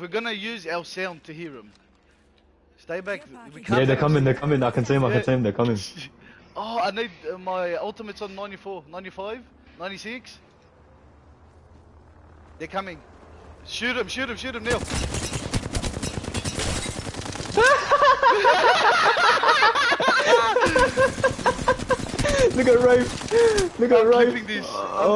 We're gonna use our sound to hear them. Stay back. Yeah, they're coming, they're coming. I can see them, I can see them, they're coming. Oh, I need uh, my ultimate's on 94, 95, 96. They're coming. Shoot him, shoot him, shoot him, Neil. Look at Rafe! Look at I'm Rafe! this. Oh.